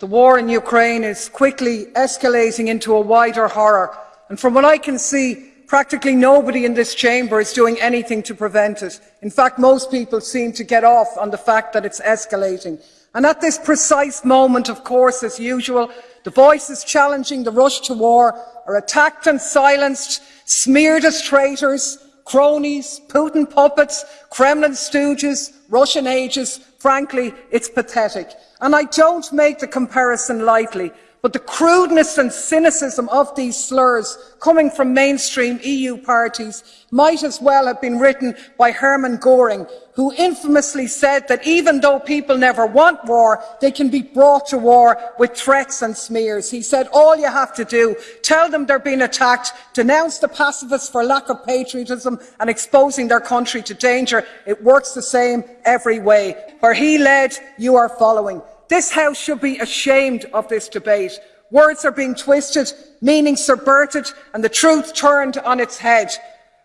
The war in Ukraine is quickly escalating into a wider horror, and from what I can see, practically nobody in this chamber is doing anything to prevent it. In fact, most people seem to get off on the fact that it's escalating. And at this precise moment, of course, as usual, the voices challenging the rush to war are attacked and silenced, smeared as traitors, cronies, Putin puppets, Kremlin stooges, Russian ages. Frankly, it's pathetic. And I don't make the comparison lightly, but the crudeness and cynicism of these slurs coming from mainstream EU parties might as well have been written by Hermann Goring, who infamously said that even though people never want war, they can be brought to war with threats and smears. He said all you have to do, tell them they're being attacked, denounce the pacifists for lack of patriotism and exposing their country to danger. It works the same every way. Where he led, you are following. This House should be ashamed of this debate. Words are being twisted, meaning subverted, and the truth turned on its head.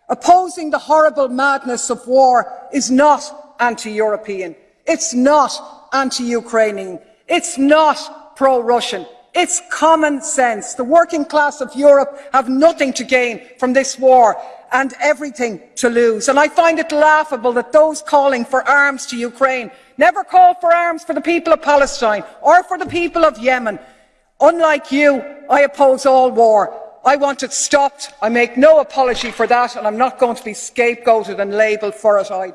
Opposing the horrible madness of war is not anti-European. It's not anti-Ukrainian. It's not pro-Russian. It's common sense. The working class of Europe have nothing to gain from this war and everything to lose. And I find it laughable that those calling for arms to Ukraine never call for arms for the people of Palestine or for the people of Yemen. Unlike you, I oppose all war. I want it stopped. I make no apology for that, and I'm not going to be scapegoated and labelled for it either.